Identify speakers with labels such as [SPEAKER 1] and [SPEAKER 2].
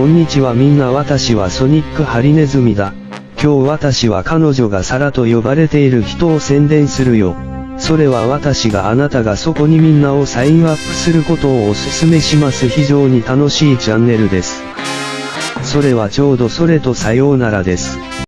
[SPEAKER 1] こんにちはみんな私はソニックハリネズミだ。今日私は彼女がサラと呼ばれている人を宣伝するよ。それは私があなたがそこにみんなをサインアップすることをお勧めします非常に楽しいチャンネルです。それはちょうどそれとさようならです。